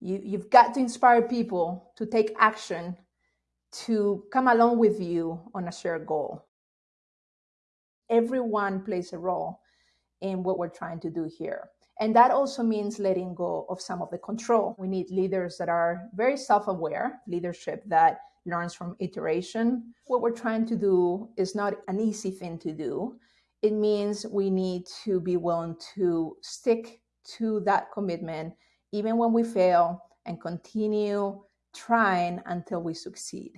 You, you've got to inspire people to take action to come along with you on a shared goal. Everyone plays a role in what we're trying to do here. And that also means letting go of some of the control. We need leaders that are very self aware, leadership that learns from iteration. What we're trying to do is not an easy thing to do. It means we need to be willing to stick to that commitment, even when we fail, and continue trying until we succeed.